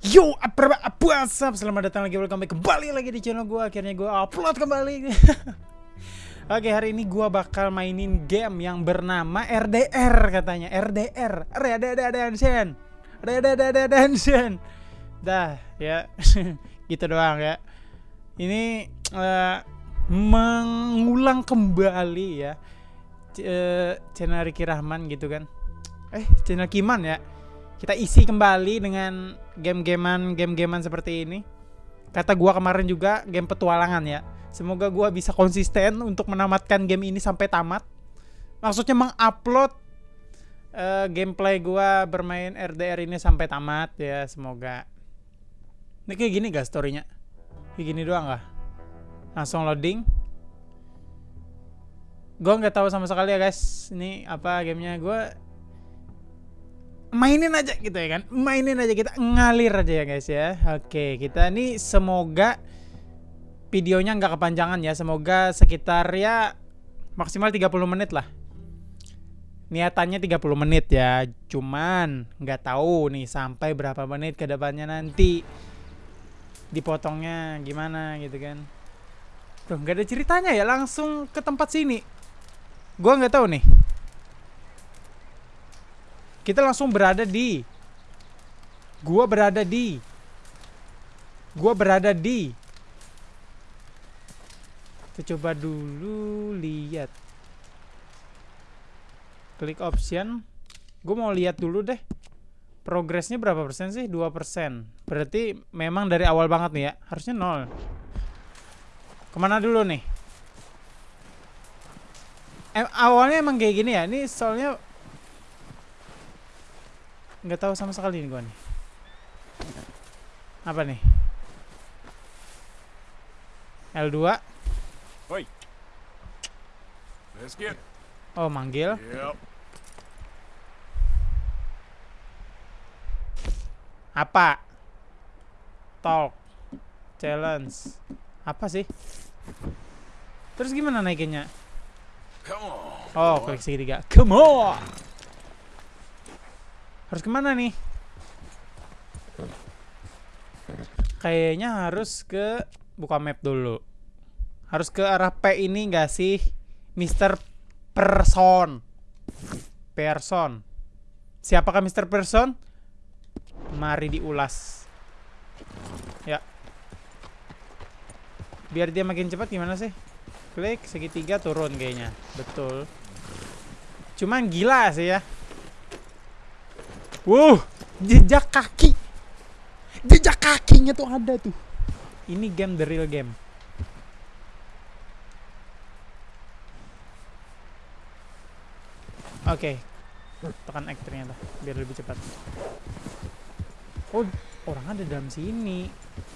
Yo, apa apa Selamat datang lagi, welcome back kembali lagi di channel gue. Akhirnya gue upload kembali. Oke, hari ini gue bakal mainin game yang bernama RDR katanya. RDR, Red Dead Redemption. Red Dead Redemption. Dah, ya. gitu doang ya. Ini uh, mengulang kembali ya. Uh, channel Ricky Rahman gitu kan. Eh, channel Kiman ya kita isi kembali dengan game-gamean game-gamean seperti ini. Kata gua kemarin juga game petualangan ya. Semoga gua bisa konsisten untuk menamatkan game ini sampai tamat. Maksudnya mengupload uh, gameplay gua bermain RDR ini sampai tamat ya, semoga. Ini kayak gini gak storynya? Kayak gini doang gak? Langsung loading. Gue nggak tahu sama sekali ya guys. Ini apa gamenya? Gue mainin aja gitu ya kan? Mainin aja kita ngalir aja ya guys ya. Oke kita ini semoga videonya nggak kepanjangan ya. Semoga sekitar ya maksimal 30 menit lah. Niatannya 30 menit ya. Cuman nggak tahu nih sampai berapa menit ke depannya nanti dipotongnya gimana gitu kan. Tuh nggak ada ceritanya ya langsung ke tempat sini. Gua nggak tahu nih kita langsung berada di. Gua berada di. Gua berada di. Kita coba dulu lihat. Klik option. Gue mau lihat dulu deh. Progresnya berapa persen sih? 2 persen. Berarti memang dari awal banget nih ya. Harusnya nol. Ke mana dulu nih? Awalnya emang kayak gini ya. Ini soalnya nggak tahu sama sekali nih gua nih. Apa nih? L2 Oi. Let's get. Oh manggil. Yep. apa? Talk. Challenge. Apa sih? Terus gimana naikinnya? Come on. oh klik segitiga come on harus ke mana nih? Kayaknya harus ke buka map dulu. Harus ke arah P ini gak sih Mr. Person? Person. Siapakah Mr. Person? Mari diulas. Ya. Biar dia makin cepat gimana sih? Klik segitiga turun kayaknya. Betul. Cuman gila sih ya Wow, jejak kaki. Jejak kakinya tuh ada tuh. Ini game the real game. Oke. Okay. Tekan X ternyata biar lebih cepat. Oh, orang ada dalam sini.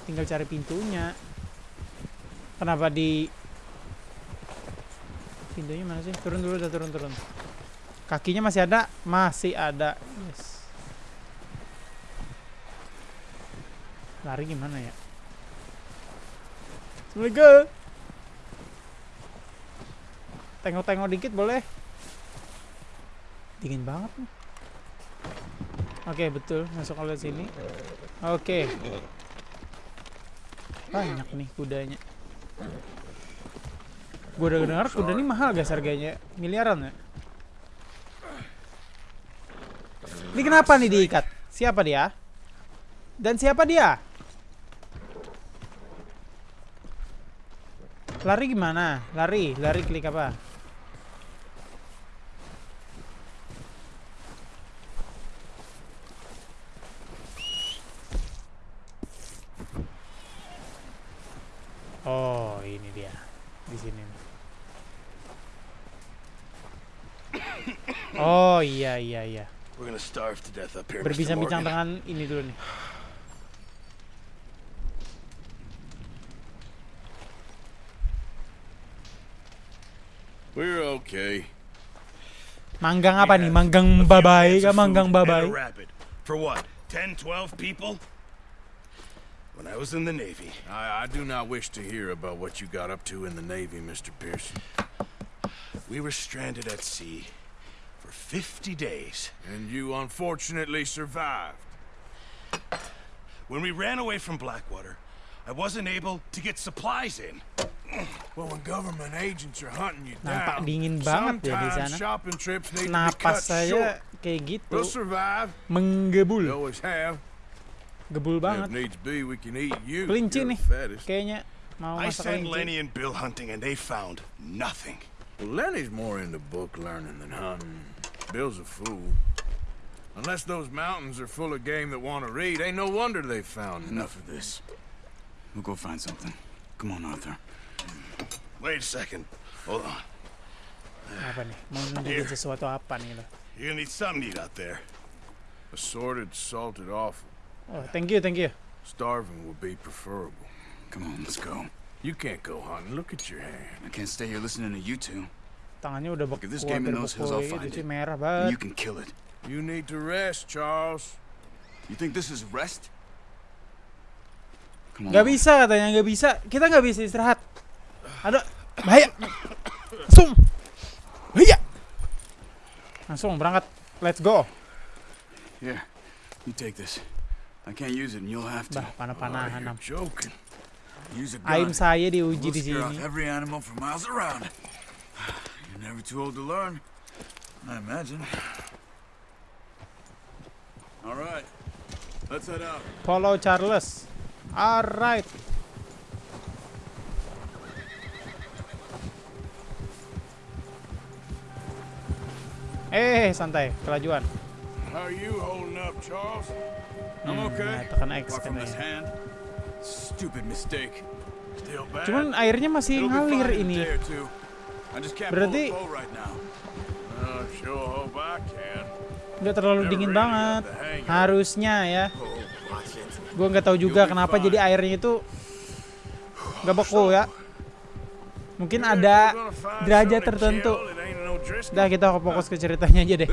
Tinggal cari pintunya. Kenapa di pintunya mana sih? Turun dulu, udah turun turun. Kakinya masih ada? Masih ada. Yes. Lari gimana ya? Assalamualaikum. Tengok-tengok dikit boleh? Dingin banget nih. Oke, betul. Masuk ke sini. Oke. Banyak nih kudanya. Gue udah dengar kuda ini mahal guys harganya. Miliaran ya. Ini kenapa nih diikat? Siapa dia? Dan siapa dia? Lari gimana? Lari, lari klik apa? Oh, ini dia. Di sini. Oh, iya iya iya. Berbincang-bincang dengan ini dulu nih. We're okay. Manggang apa nih? Manggang babai kah? Manggang babai? For what? 10, 12 people? When I was in the Navy. I, I do not wish to hear about what you got up to in the Navy, Mr. Pearson. We were stranded at sea for 50 days. And you unfortunately survived. when we ran away from Blackwater, I wasn't able to get supplies in. Well, when government agents are hunting you Nampak down, dingin banget ya di sometimes sana. shopping trips need to be Napas cut saya short. kayak gitu, We'll survive. We menggebul, always have. gebul If banget. needs be, we can eat you. Kelinci nih. the fattest. Kayaknya mau I sent kelinci. Lenny and Bill hunting, and they found nothing. Well, Lenny's more into book learning than hunting. Bill's a fool. Unless those mountains are full of game that want to read, ain't no wonder they found Enough of this. We'll go find something. Come on, Arthur. Wait a second. Hold on. Apa nih? Mau nunjukin sesuatu apa nih lo? You're gonna need something to eat out there. Assorted, salted offal. Oh, thank you, thank you. Starving would be preferable. Come on, let's go. You can't go hunting. Look at your hand. I can't stay here listening to you two. Tangannya udah Look, if this game in hampir those hills, beku I'll find sih it. merah banget. you can kill it. You need to rest, Charles. You think this is rest? Gak bisa katanya, gak bisa. Kita gak bisa istirahat. Ada bahaya. Langsung. Bahaya. Langsung berangkat. Let's go. Here, you take this. I can't use it, and you'll have to. Bah, panah-panahan. Oh, am. you're joking. Use a Aim saya diuji di sini. every animal for miles around. You're never too old to learn. I imagine. All right, let's head out. Follow Charles. Alright. Eh, santai, kelajuan. How are you holding up, Charles? I'm Hmm, okay. nah, tekan X from katanya. Stupid mistake. Still bad? Cuman airnya masih ngalir ini. Berarti- right. I sure. Nggak terlalu dingin banget. Harusnya ya. Gue nggak tahu juga kenapa jadi airnya itu nggak beku ya. Mungkin ada derajat tertentu. Dah kita fokus ke ceritanya aja deh.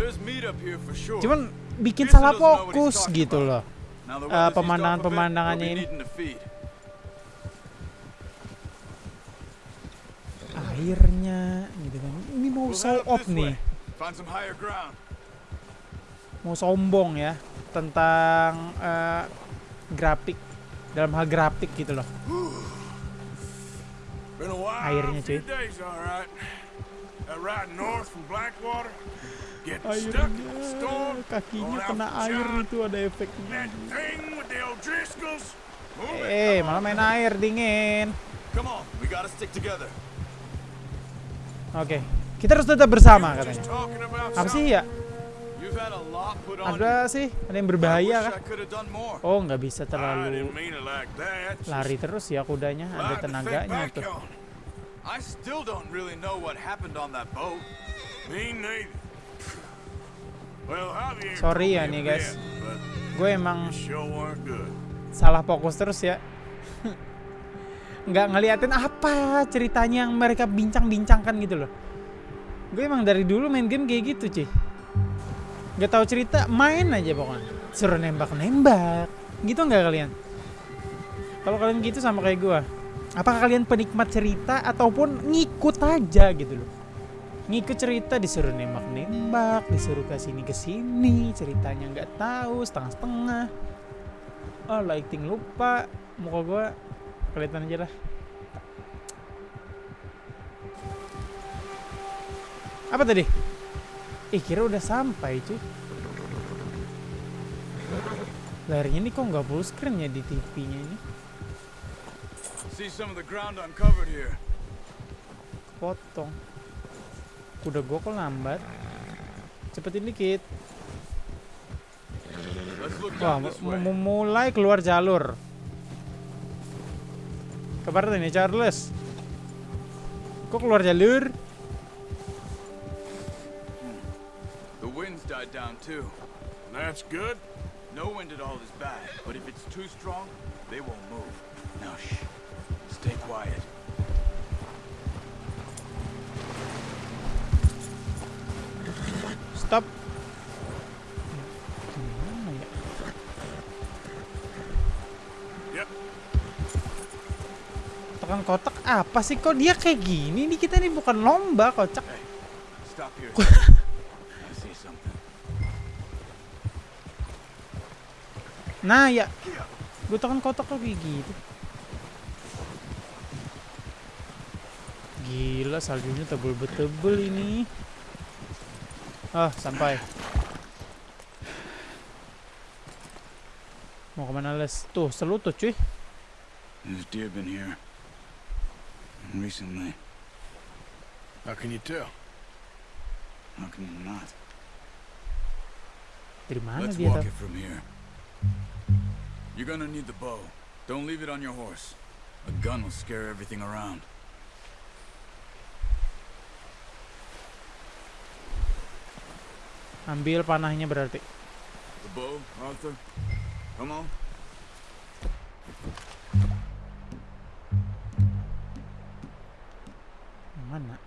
Cuman bikin salah fokus gitu loh. The eh, pemandangan-pemandangannya ini. Airnya gitu kan. Ini mau show up off nih. Mau sombong ya tentang eh, grafik dalam hal grafik gitu loh. Airnya, cuy. storm, kakinya kena air itu ada efeknya. Eh, malah main air dingin. Oke, kita harus tetap bersama katanya. Apa sih ya? Ada sih, ada yang berbahaya kan? More. Oh, nggak bisa terlalu lari terus ya kudanya, ada tenaganya tuh. I still don't really know what happened on that boat. Me neither. Well, Javier Sorry ya nih, guys. Gue emang salah fokus terus ya. Nggak ngeliatin apa ceritanya yang mereka bincang-bincangkan gitu loh. Gue emang dari dulu main game kayak gitu cuy. Gak tahu cerita, main aja pokoknya. Suruh nembak-nembak. Gitu nggak kalian? Kalau kalian gitu sama kayak gue. Apakah kalian penikmat cerita ataupun ngikut aja gitu loh? Ngikut cerita disuruh nembak-nembak, disuruh ke sini ke sini, ceritanya nggak tahu, setengah-setengah. Oh, lighting lupa. Muka gua kelihatan aja lah. Apa tadi? Ih, kira udah sampai, cuy. Layarnya ini kok nggak full screen ya di TV-nya ini? See some of the ground uncovered here. Potong. Kuda gua kok lambat. Cepetin dikit. Wah, mulai keluar jalur. Kabar nih Charles. Kok keluar jalur? Too. That's good. No wind at all is bad, but if it's too strong, they won't move. Now shh. Stay quiet. Stop. Yep. Tekan kotak apa sih kok dia kayak gini nih kita nih bukan lomba kocak. Stop here. Nah ya Gue tekan kotak lagi gitu. Gila saljunya tebel betebel ini. Ah, sampai. Mau ke mana les? Tuh, selutut cuy. There's deer been here. Recently. How can you tell? How can you not? Dari mana Let's dia walk it from here. You're gonna need the bow. Don't leave it on your horse. A gun will scare everything around. Ambil panahnya berarti. The bow, Arthur? Come on. Mana?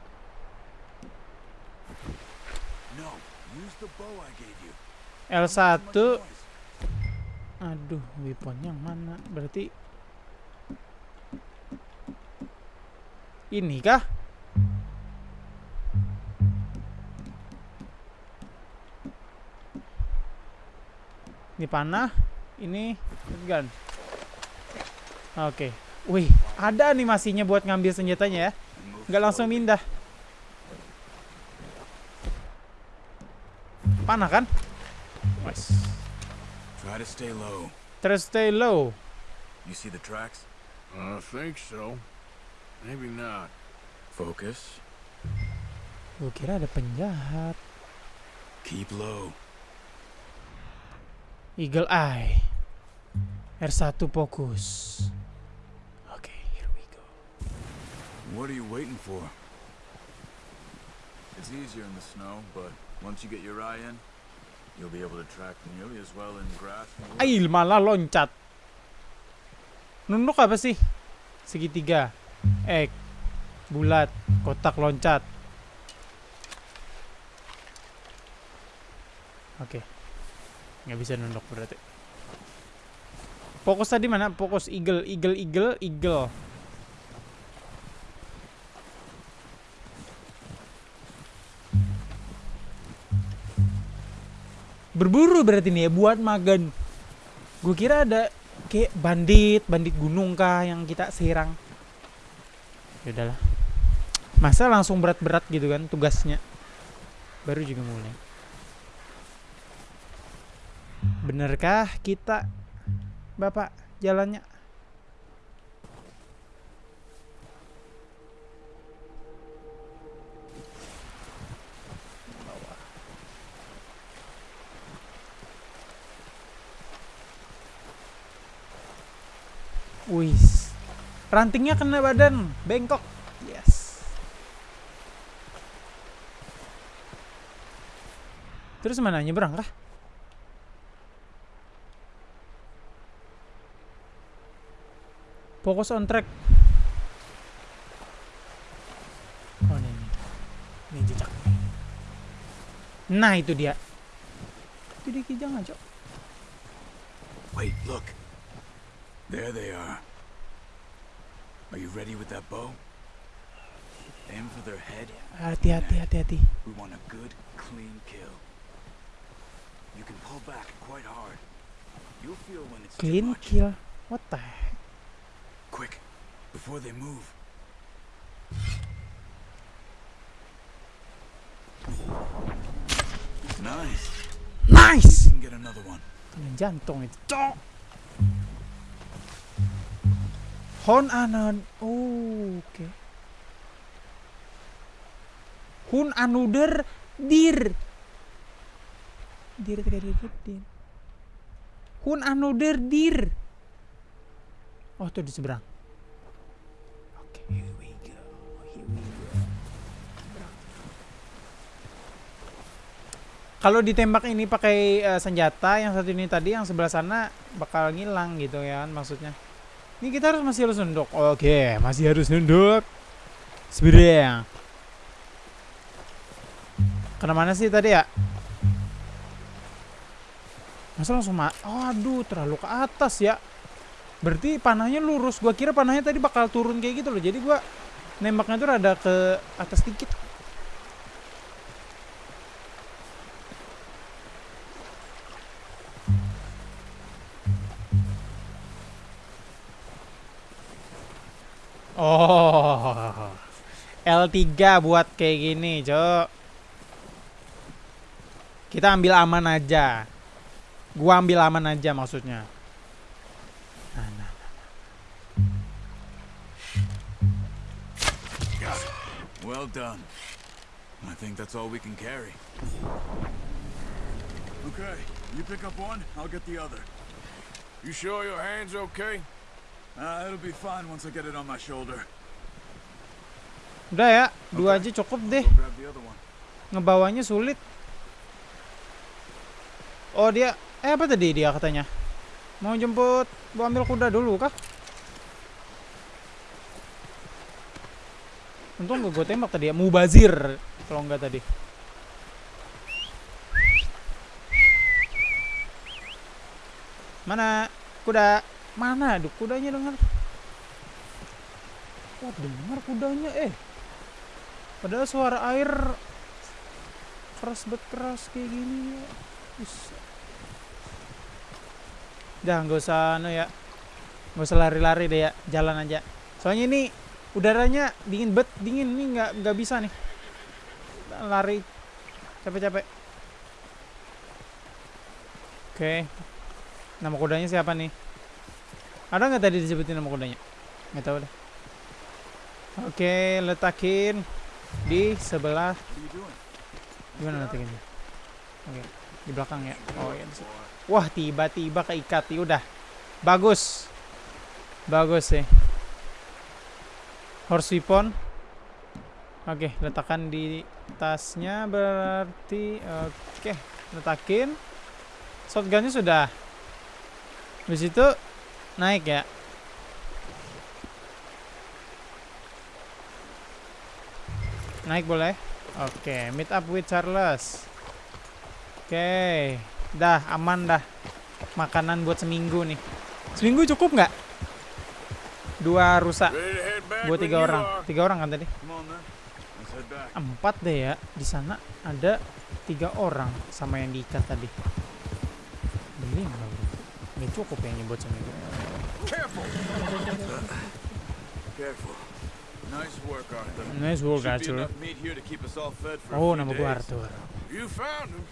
No, use the bow I gave you. L1 Too much noise. Aduh, weapon mana? Berarti ini kah? Ini panah, ini gun. Oke. Wih, ada animasinya buat ngambil senjatanya ya. Nggak langsung pindah. Panah kan? Wes. Try to stay low. Terus stay low. You see the tracks? I think so. Maybe not. Focus. Gue kira ada penjahat. Keep low. Eagle Eye. R1 fokus. Oke, here we go. What are you waiting for? It's easier in the snow, but once you get your eye in, Ail malah loncat. Nunduk apa sih? Segitiga. X. Bulat. Kotak loncat. Oke. Nggak bisa nunduk berarti. Fokus tadi mana? Fokus eagle, eagle, eagle, eagle. Berburu berarti nih ya buat magan. Gue kira ada kayak bandit, bandit gunung kah yang kita serang. Ya udahlah. Masa langsung berat-berat gitu kan tugasnya. Baru juga mulai. Benerkah kita Bapak jalannya? Wis. Rantingnya kena badan, bengkok. Yes. Terus mana nyebrang kah? Fokus on track. Oh ini, ini. Jejak. Nah itu dia. Dia kijang aja. Wait, look. There they are. Are you ready with that bow? Aim for their head. Hati-hati, hati-hati. We want a good, clean kill. You can pull back quite hard. You'll feel when it's Clean kill. What the heck? Quick, before they move. Nice. Nice! You can get another one. Jantung itu. Hon anan. Oh, oke. Hun anuder dir. Dir dir dir. Hun anuder dir. Oh, tuh di seberang. Oke, here we go. Here we go. Kalau ditembak ini pakai eh, senjata yang satu ini tadi yang sebelah sana bakal ngilang gitu ya kan maksudnya. Ini kita harus masih harus nunduk. Oke, masih harus nunduk. Sebenarnya. Kena mana sih tadi ya? Masa langsung ma aduh, terlalu ke atas ya. Berarti panahnya lurus. Gua kira panahnya tadi bakal turun kayak gitu loh. Jadi gua nembaknya tuh rada ke atas dikit. Oh. L3 buat kayak gini, Cok. Kita ambil aman aja. Gua ambil aman aja maksudnya. Nah, nah. Well done. I think that's all we can carry. Okay, you pick up one, I'll get the other. You sure your hand's okay? Uh, it'll be fine once I get it on my shoulder. Udah ya, dua aja cukup deh. Ngebawanya sulit. Oh dia, eh apa tadi dia katanya? Mau jemput, mau ambil kuda dulu kah? Untung gue tembak tadi ya, mubazir kalau enggak tadi. Mana kuda? Mana? Aduh, kudanya dengar. Wah, dengar kudanya eh. Padahal suara air keras bet keras kayak gini ya. Buset. Dah nggak usah no ya. Nggak usah lari-lari deh ya, jalan aja. Soalnya ini udaranya dingin bet, dingin nih nggak nggak bisa nih. Lari capek-capek. Oke. Nama kudanya siapa nih? Ada nggak tadi disebutin nama kudanya? Nggak tahu deh. Oke, letakin di sebelah? Gimana letakinnya? Oke, di belakang ya. Oh di situ. Wah, tiba-tiba keikat. Ya udah. Bagus. Bagus sih. Horse weapon. Oke, letakkan di tasnya berarti oke, letakin. Shotgunnya sudah. Habis itu naik ya. Naik boleh? Oke, meet up with Charles. Oke, dah aman dah. Makanan buat seminggu nih. Seminggu cukup nggak? Dua rusa Ready to head back buat tiga orang. Tiga orang kan tadi? Empat deh ya. Di sana ada tiga orang sama yang diikat tadi. Bro. Nggak cukup ya buat seminggu. Careful. Careful. Nice work, Arthur. Nice work, Should be Arthur. enough meat here to keep us all fed for a Oh, few nama gua days. Arthur. You found him.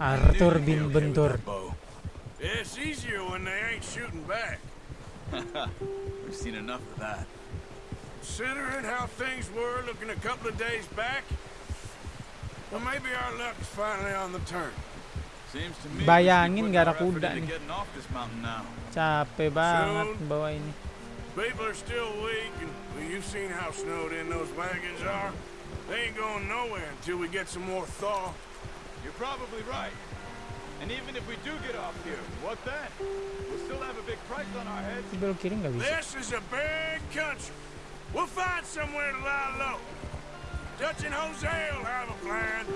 I knew Arthur you'd be bin okay with Bentur. that bow. It's easier when they ain't shooting back. We've seen enough of that. Considering how things were looking a couple of days back, well, maybe our luck's finally on the turn. Seems Bayangin we should nggak ada put more effort kuda nih. getting off this mountain now. Capek banget bawa ini. People are still weak, and well, you've seen how snowed in those wagons are. They ain't going nowhere until we get some more thaw. You're probably right. And even if we do get off here, what then? We'll still have a big price on our heads. Di belok kiri nggak bisa. This is a big country. We'll find somewhere to lie low. Dutch and Jose will have a plan.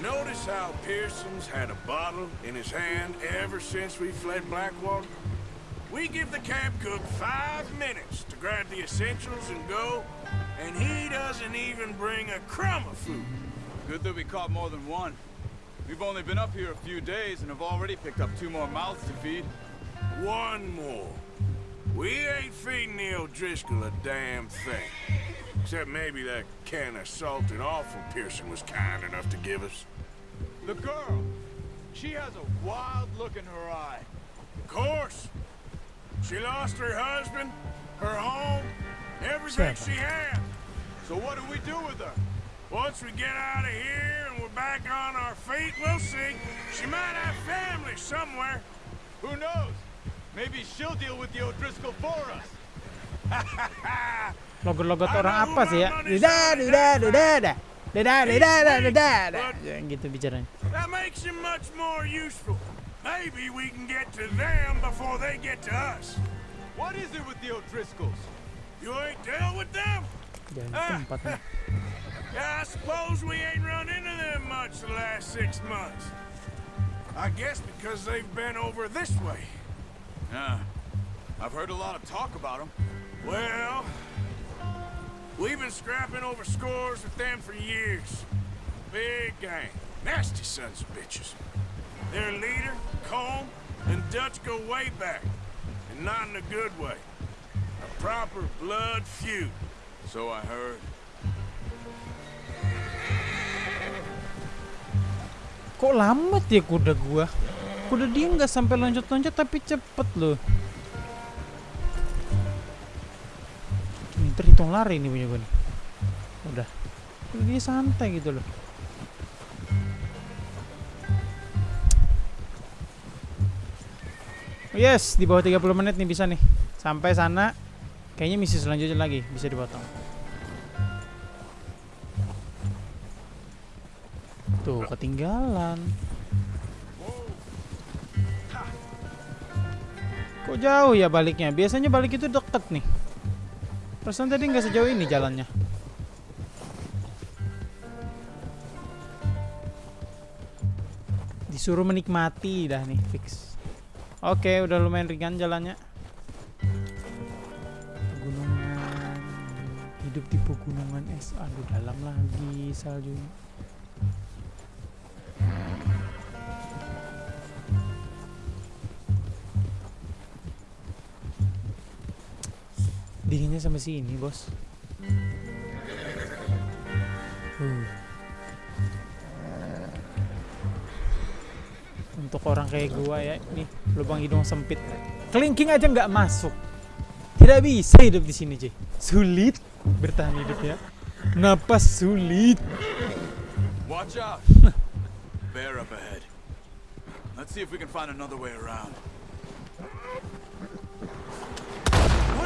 You notice how Pearson's had a bottle in his hand ever since we fled Blackwater? We give the camp cook five minutes to grab the essentials and go, and he doesn't even bring a crumb of food. Good that we caught more than one. We've only been up here a few days and have already picked up two more mouths to feed. One more. We ain't feeding the O'Driscoll a damn thing. Except maybe that can of salt salted offal Pearson was kind enough to give us. The girl! She has a wild look in her eye. Of course. She lost her husband, her home, everything Seven. she had. So what do we do with her? Once we get out of here and we're back on our feet, we'll see. She might have family somewhere. Who knows? Maybe she'll deal with the O'Driscoll for us. Logot-logot orang apa sih ya? Duda, duda, duda, da. Duda, duda, duda, duda, da. Jangan gitu bicaranya. That makes him much more useful. Maybe we can get to them before they get to us. What is it with the O'Driscolls? You ain't dealt with them? Jangan Ah. tempatnya. Yeah, I suppose we ain't run into them much the last six months. I guess because they've been over this way. Yeah. I've heard a lot of talk about them. Well, we've been scrapping over scores with them for years. Big gang. Nasty sons of bitches. Their leader, Combe, and Dutch go way back, and not in a good way. A proper blood feud. So I heard. Kok lambat ya kuda gua? Kuda dia nggak sampai loncat-loncat tapi cepet loh. Terhitung lari nih punya gue nih. Udah. Dia santai gitu loh. Yes, di bawah 30 menit nih bisa nih. Sampai sana kayaknya misi selanjutnya lagi bisa dipotong. Tuh, ketinggalan. Kok jauh ya baliknya? Biasanya balik itu deket nih. Perasaan tadi nggak sejauh ini jalannya. Disuruh menikmati dah nih, fix. Oke, udah lumayan ringan jalannya. Pegunungan. Hidup di pegunungan es. Aduh, dalam lagi saljunya. Dinginnya sampai sini, Bos. Uh. Untuk orang kayak gua ya, nih lubang hidung sempit. Kelingking aja nggak masuk. Tidak bisa hidup di sini, Jay. Sulit bertahan hidup ya. Napas sulit. Watch out! Bear up ahead. Let's see if we can find another way around.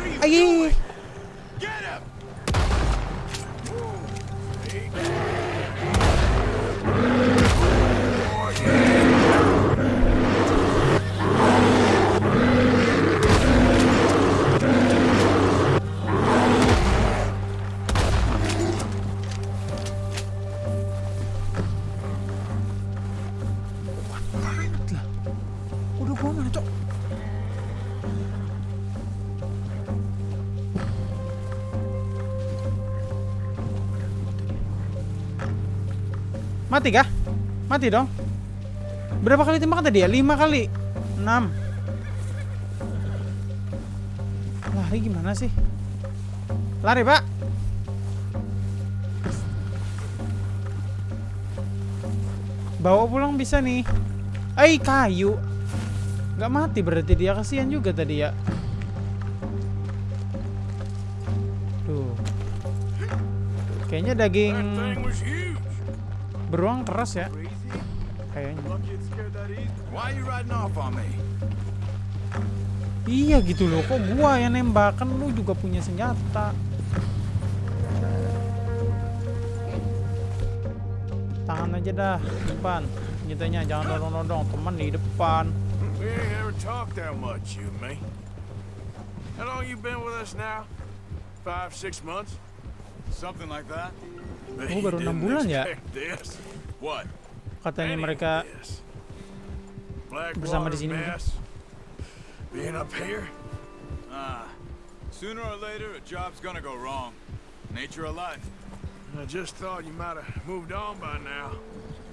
Are you Ay, doing? Get him! Mati kah? Mati dong. Berapa kali tembakan tadi ya? Lima kali. Enam. Lari gimana sih? Lari, Pak. Bawa pulang bisa nih. Eh, kayu. Gak mati berarti dia kasihan juga tadi ya. Tuh. Kayaknya daging. Beruang keras ya. Kayaknya. Iya gitu loh, kok gua yang nembak kan lu juga punya senjata. Tahan aja dah, depan. Senjatanya jangan nodong-nodong, teman di depan. How long you been with us now? Five, six months? Something like that? Bet Oh, you baru enam didn't bulan ya? This. What? Katanya Any of mereka this. bersama di sini Being up here? Ah. Sooner or later, a job's gonna go wrong. Nature of life. I just thought you might have moved on by now.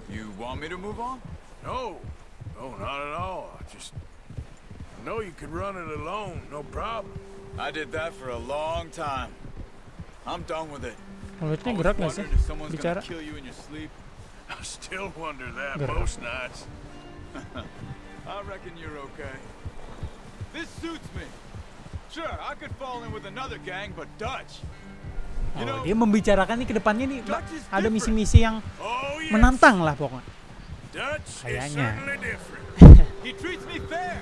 You want me to move on? No. No, not at all. I just I know you could run it alone, no problem. I did that for a long time. I'm done with it. mulutnya gerak gak sih? Bicara. Gerak. most nights. I reckon you're okay. This suits me. Sure, I could fall in with another gang, but Dutch. You Oh, dia membicarakan nih ke depannya nih ada misi-misi yang Oh, yes. menantang lah pokoknya. Dutch Kayaknya. he treats me fair.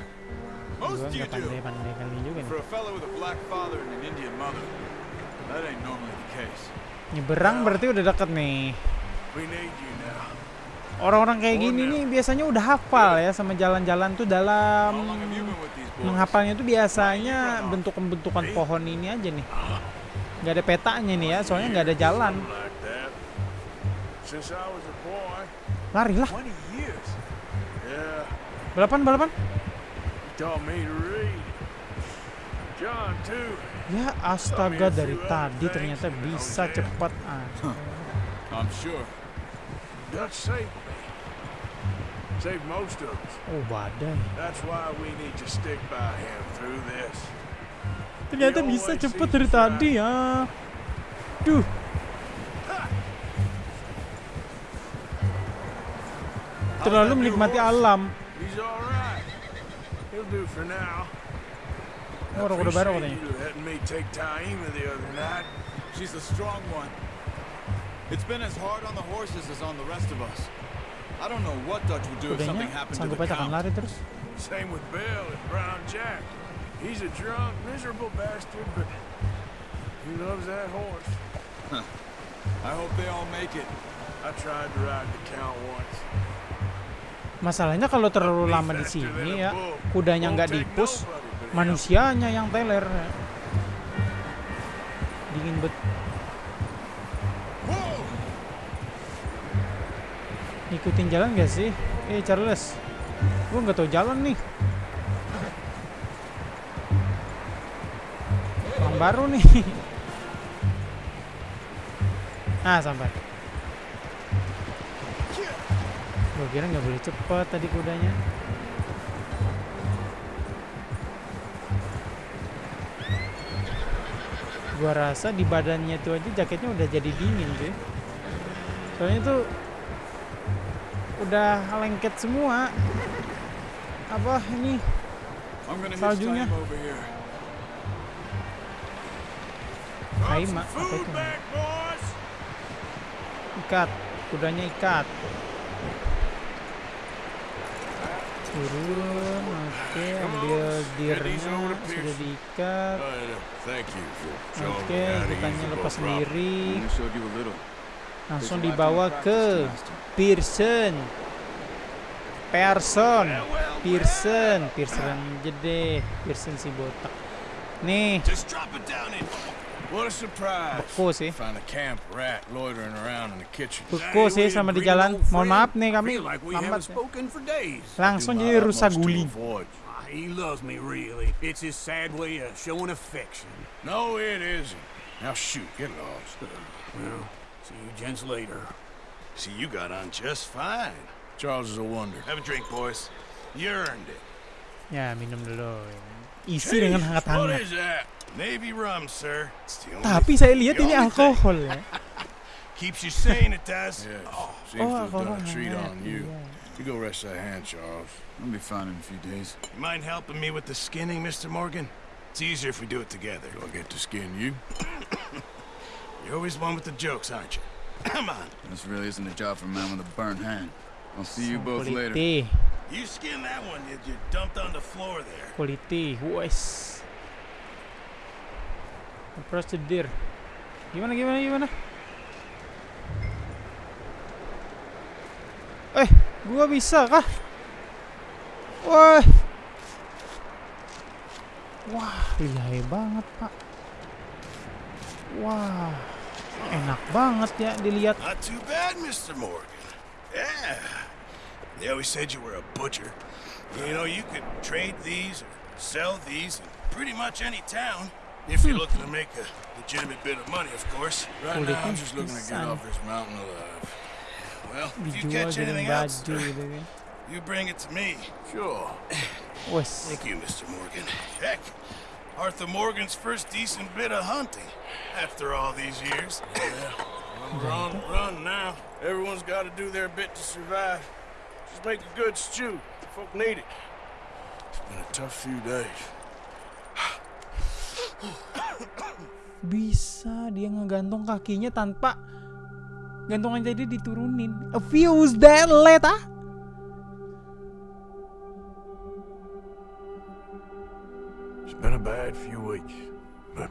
Most you nggak do. pandai-pandai kali juga nih. For a fellow with a black father and an Indian mother, Nyeberang berarti udah deket nih. Orang-orang kayak gini nih biasanya udah hafal ya sama jalan-jalan tuh dalam menghafalnya tuh biasanya bentukan-bentukan pohon ini aja nih. Nggak ada petanya nih ya, soalnya nggak ada jalan. Lari lah. 20 years. Yeah, Balapan, balapan. he taught me to read. John too. Ya astaga dari tadi ternyata bisa cepat. Ah. Oh badai. Ternyata bisa cepet dari tadi ya. Duh. Terlalu menikmati alam. He's all right. He'll do for now. Oh, orang udah baru Appreciate katanya. you letting me take Taima the other night. She's a strong one. It's been as hard on the horses as on the rest of us. I don't know what Dutch would do if something Kudanya happened to sanggup the aja count. lari terus. Same with Bill and Brown Jack. He's a drunk, miserable bastard, but he loves that horse. I hope they all make it. I tried to ride the count once. Masalahnya kalau terlalu lama di sini ya, kudanya nggak dipus. Manusianya yang teler. Dingin bet. Ikutin jalan gak sih? Eh Charles, gua nggak tahu jalan nih. Orang baru nih. Ah sampai. Gua kira nggak boleh cepet tadi kudanya. Gua rasa di badannya tuh aja jaketnya udah jadi dingin cuy. Soalnya tuh udah lengket semua. Apa ini? Saljunya. some apa itu? Ikat. Kudanya ikat. Turun, oke, ambil dirnya sudah diikat. Showing Oke, use the lepas sendiri. Langsung dibawa ke. Pearson. Pearson. Pearson, Pearson aja deh. Pearson si botak. Nih, Just drop it down in. What a surprise. beku sih. Find a camp rat loitering around in the kitchen. Beku sih sama di jalan. Mohon maaf nih kami lambat. ya. spoken for days. Langsung my jadi rusak utmost to guling. avoid. Ah, He loves me, really. It's his sad way of showing affection. No, it isn't. Now shoot, get lost. Uh, well, see you gents later. See, you got on just fine. Charles is a wonder. Have a drink, boys. You earned it. Ya, minum dulu. Isi dengan hangat-hangat. is that? Navy rum, sir. It's the only Tapi saya lihat ini thing. alkohol ya. Keeps you sane, it does. Yes. Oh, Seems to have done a oh, treat on you. iya. You go rest that hand, Charles. I'll be fine in a few days. You mind helping me with the skinning, Mr. Morgan? It's easier if we do it together. Do I get to skin you? You're always one with the jokes, aren't you? Come on. This really isn't a job for a man with a burnt hand. I'll see you both later. Kuliti, You skin that one you, you dumped on the floor there. Kuliti, wes. Prosedur. Gimana gimana gimana? Eh, gua bisa kah? Wah. Wah, lihai banget, Pak. Wah. Enak banget ya dilihat. Not too bad, Mr. Morgan. Yeah. They always said you were a butcher. You know, you could trade these or sell these in pretty much any town. If you're looking to make a legitimate bit of money, of course. Right now, I'm just looking to get off this mountain alive. Well, if you catch anything else, you bring it to me. Sure. Wes. Thank you, Mr. Morgan. Heck, Arthur Morgan's first decent bit of hunting after all these years. Yeah, Run, run now. Everyone's got to do their bit to survive. Just make a good stew. Folk need it. It's been a tough few days. Bisa dia ngegantung kakinya tanpa gantungan jadi diturunin. A fuse that late ah? It's been a bad few weeks, but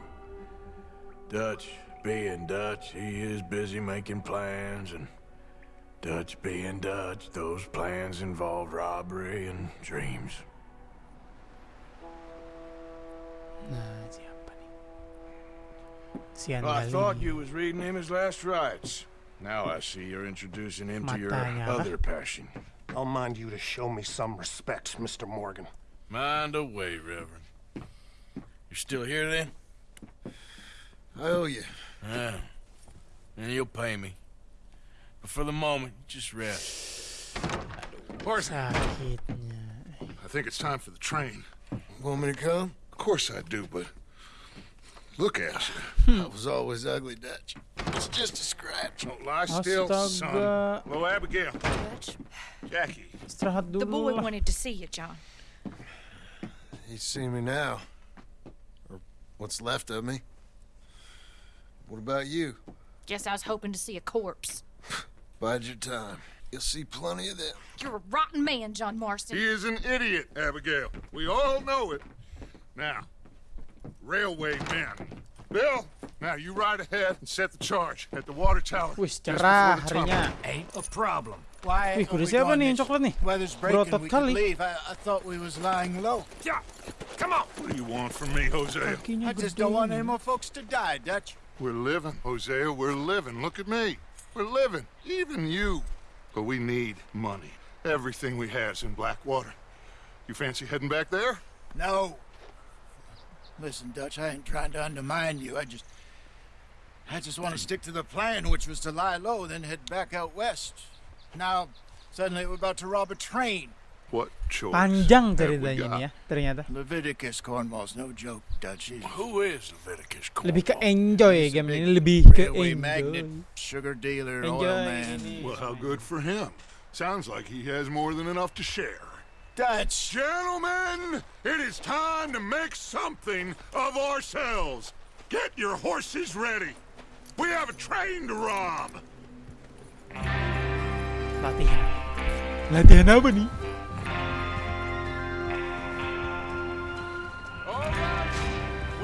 Dutch being Dutch, he is busy making plans, and Dutch being Dutch, those plans involve robbery and dreams. Nah, Well, I thought you was reading him his last rites. Now I see you're introducing him to your other passion. I'll mind you to show me some respect, Mr. Morgan. Mind away, Reverend. You're still here then? I owe you. Yeah. Ah. And you'll pay me. But for the moment, just rest. Horse, Sakitnya. I think it's time for the train. Want me to come? Of course I do, but look at you. I was always ugly, Dutch. It's just a scratch. Don't lie still, son. Astaga. Hello, Abigail. Jackie. The boy wanted to see you, John. He's see me now. Or what's left of me. What about you? Guess I was hoping to see a corpse. Bide your time. You'll see plenty of them. You're a rotten man, John Marston. He is an idiot, Abigail. We all know it. Now, railway men. Bill, now you ride ahead and set the charge at the water tower. Wih, just the Ain't a problem. Why Wih, are kuda we siapa doing nih yang this? coklat nih? Weather's breaking, Berotot we kali. leave. I, I thought we was lying low. Yeah, come on. What do you want from me, Hosea? Kakinya I just don't want any more folks to die, Dutch. We're living, Hosea. We're living. Look at me. We're living. Even you. But we need money. Everything we has in Blackwater. You fancy heading back there? No. Listen, Dutch, I ain't trying to undermine you. I just... I just want to stick to the plan, which was to lie low, then head back out west. Now, suddenly we're about to rob a train. What choice? Panjang ceritanya got? nih ya, ternyata. Leviticus Cornwall's no joke, Dutch. He's Who is Leviticus Cornwall? Lebih ke enjoy game ini, lebih ke railway magnate, sugar dealer, Enjoy oil man. Well, how good for him. Sounds like he has more than enough to share. Dutch! Gentlemen, it is time to make something of ourselves. Get your horses ready. We have a train to rob. Latihan. Latihan apa nih? All right,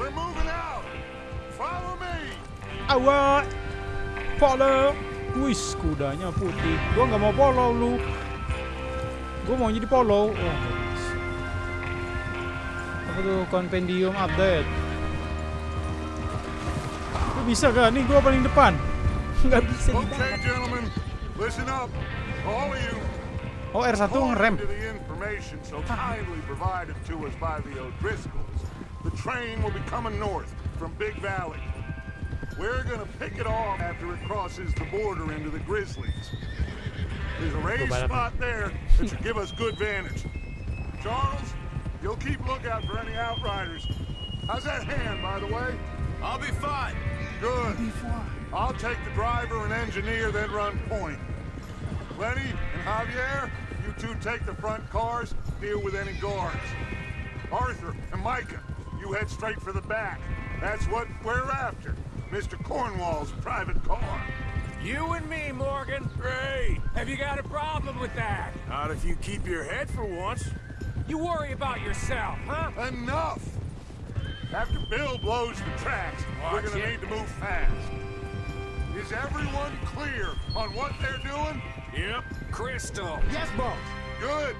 we're moving out. Follow me. Awak. Polo. Wis, kudanya putih. Gua nggak mau polo lu. Gua mau jadi polo. Wah, nggak bisa. Apa tuh kompendium update? Lu bisa gak? Nih gua paling depan. Nggak bisa di Okay, gentlemen, listen up. All of you. Oh R1 ngerem. According to the information so kindly provided to us by the O'Driscolls, the train will be coming north from Big Valley. We're gonna pick it off after it crosses the border into the Grizzlies. There's a raised balapan. spot there that should give us good vantage. Charles, you'll keep lookout for any outriders. How's that hand, by the way? I'll be fine. Good. I'll take the driver and engineer, then run point. Lenny and Javier, you two take the front cars, deal with any guards. Arthur and Micah, you head straight for the back. That's what we're after. Mr. Cornwall's private car. You and me, Morgan. Great. Have you got a problem with that? Not if you keep your head for once. You worry about yourself, huh? Enough! After Bill blows the tracks, we're gonna it. need to move fast. Is everyone clear on what they're doing? Yep. Crystal. Yes, boss. Good.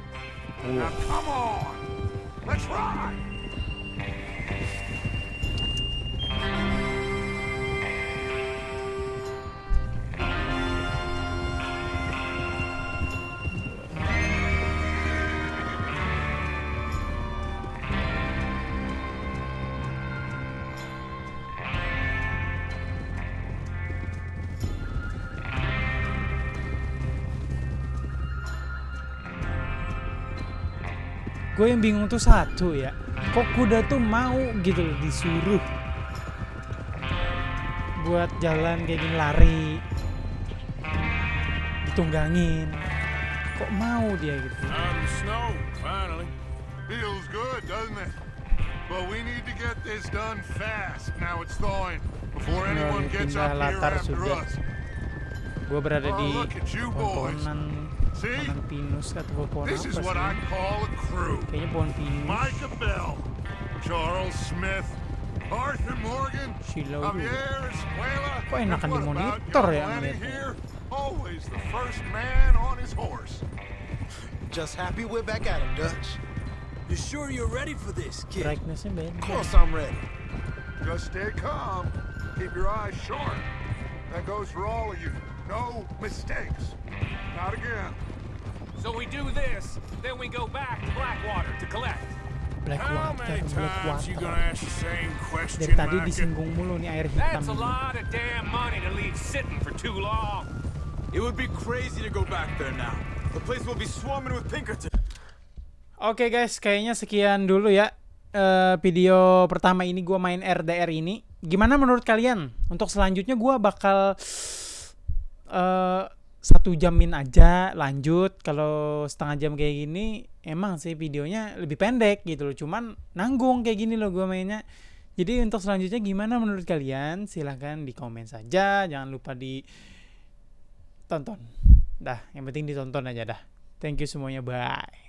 Now come on. Let's ride. Gue yang bingung tuh satu ya. Kok kuda tuh mau gitu loh disuruh buat jalan kayak gini lari ditunggangin kok mau dia gitu snow. Feels good, doesn't it? But we need to get this done fast. Now it's thawing. Before Nah, anyone gets pindah up here latar after sudah. us. gue berada Oh, di look at you boys. pohon-pohonan See? pohon pinus atau pohon This is what I call a crew. kayaknya pohon pinus Micah Bell, Charles Smith, Arthur Morgan, Silau juga. Javier Escuela. Kok enakan and what di about monitor young ya Lenny here? Always the first man on his horse. Just happy we're back at him, Dutch. You sure you're ready for this, kid? brightnessnya beda Of course I'm ready. Just stay calm. Keep your eyes sharp. That goes for all of you. No mistakes. Not again. So we do this, then we go back to Blackwater to collect. black How water many black times you water gonna ask the same question, dari tadi disinggung mulu nih air hitam That's a lot of damn money to leave sitting for too long. It would be crazy to go back there now. The place will be swarming with Pinkerton. Oke guys, kayaknya sekian dulu ya eh, video pertama ini gua main RDR ini. Gimana menurut kalian? Untuk selanjutnya gua bakal eh satu jamin aja lanjut. Kalau setengah jam kayak gini, emang sih videonya lebih pendek gitu loh. Cuman nanggung kayak gini loh gua mainnya. Jadi untuk selanjutnya gimana menurut kalian? Silahkan di komen saja. Jangan lupa di tonton. Dah, yang penting ditonton aja dah. Thank you semuanya. Bye.